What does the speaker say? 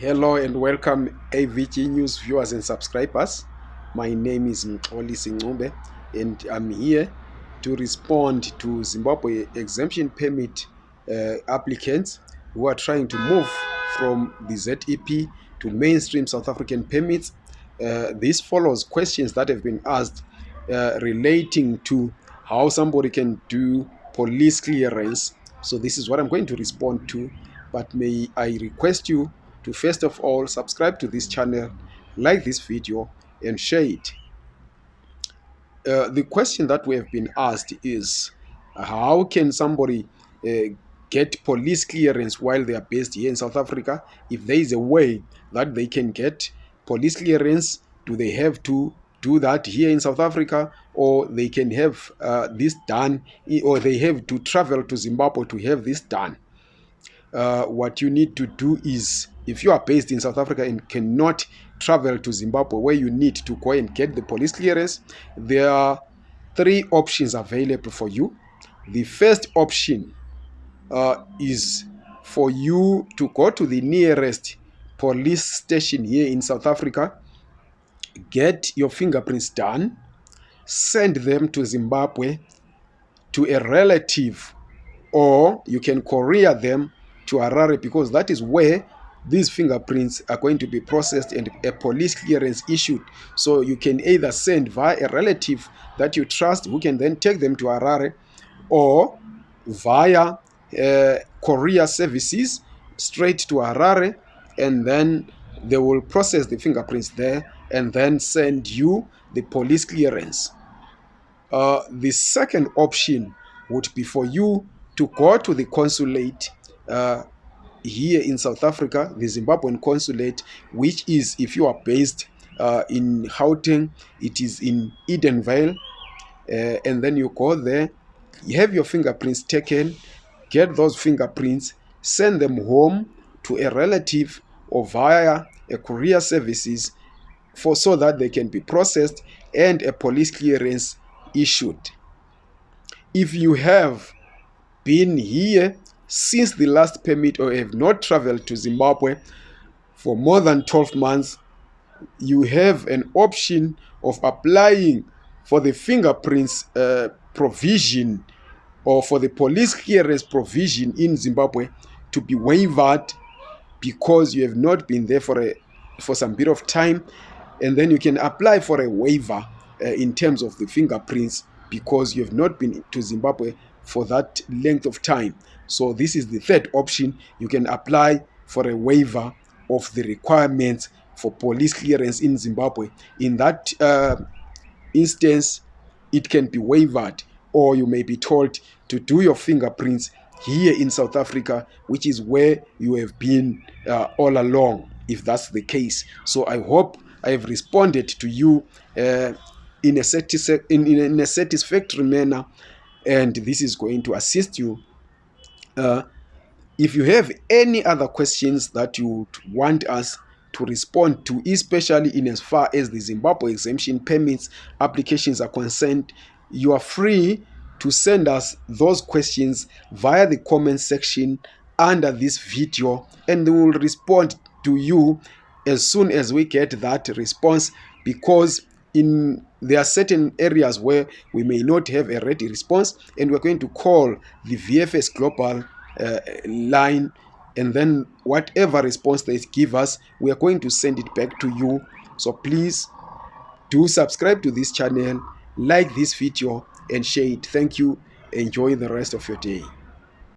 Hello and welcome AVG News viewers and subscribers. My name is Mxoli Singube and I'm here to respond to Zimbabwe exemption permit uh, applicants who are trying to move from the ZEP to mainstream South African permits. Uh, this follows questions that have been asked uh, relating to how somebody can do police clearance. So this is what I'm going to respond to. But may I request you to first of all subscribe to this channel, like this video and share it. Uh, the question that we have been asked is how can somebody uh, get police clearance while they are based here in South Africa? If there is a way that they can get police clearance, do they have to do that here in South Africa or they can have uh, this done or they have to travel to Zimbabwe to have this done? Uh, what you need to do is if you are based in South Africa and cannot travel to Zimbabwe where you need to go and get the police clearance, there are three options available for you. The first option uh, is for you to go to the nearest police station here in South Africa, get your fingerprints done, send them to Zimbabwe to a relative, or you can courier them to Harare because that is where these fingerprints are going to be processed and a police clearance issued. So you can either send via a relative that you trust who can then take them to Harare or via uh, courier services straight to Harare and then they will process the fingerprints there and then send you the police clearance. Uh, the second option would be for you to go to the consulate uh, here in South Africa, the Zimbabwean consulate, which is, if you are based uh, in Gauteng, it is in Edenvale, uh, and then you go there, you have your fingerprints taken, get those fingerprints, send them home to a relative or via a courier services for so that they can be processed and a police clearance issued. If you have been here since the last permit or have not traveled to Zimbabwe for more than 12 months, you have an option of applying for the fingerprints uh, provision or for the police clearance provision in Zimbabwe to be waived because you have not been there for a for some bit of time. And then you can apply for a waiver uh, in terms of the fingerprints because you have not been to Zimbabwe for that length of time. So this is the third option. You can apply for a waiver of the requirements for police clearance in Zimbabwe. In that uh, instance, it can be waived or you may be told to do your fingerprints here in South Africa, which is where you have been uh, all along, if that's the case. So I hope I have responded to you uh, in, a in, in a satisfactory manner and this is going to assist you uh, if you have any other questions that you want us to respond to especially in as far as the zimbabwe exemption permits applications are concerned you are free to send us those questions via the comment section under this video and we will respond to you as soon as we get that response because in there are certain areas where we may not have a ready response and we're going to call the vfs global uh, line and then whatever response they give us we are going to send it back to you. So please do subscribe to this channel like this video and share it. Thank you. Enjoy the rest of your day